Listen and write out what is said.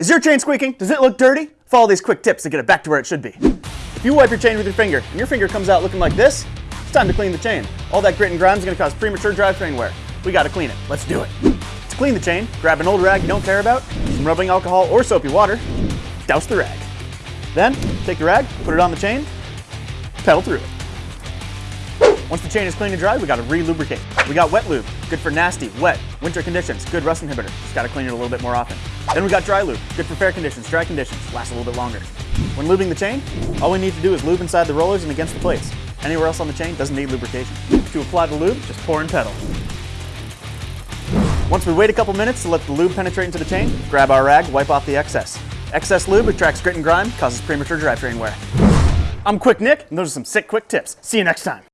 Is your chain squeaking? Does it look dirty? Follow these quick tips to get it back to where it should be. If you wipe your chain with your finger and your finger comes out looking like this, it's time to clean the chain. All that grit and grime is going to cause premature drivetrain wear. We got to clean it. Let's do it. To clean the chain, grab an old rag you don't care about, some rubbing alcohol or soapy water, douse the rag. Then, take the rag, put it on the chain, pedal through it. Once the chain is clean and dry, we gotta re-lubricate. We got wet lube, good for nasty, wet, winter conditions, good rust inhibitor. Just gotta clean it a little bit more often. Then we got dry lube, good for fair conditions, dry conditions, lasts a little bit longer. When lubing the chain, all we need to do is lube inside the rollers and against the plates. Anywhere else on the chain doesn't need lubrication. To apply the lube, just pour and pedal. Once we wait a couple minutes to let the lube penetrate into the chain, grab our rag, wipe off the excess. Excess lube attracts grit and grime, causes premature drivetrain wear. I'm Quick Nick, and those are some sick quick tips. See you next time.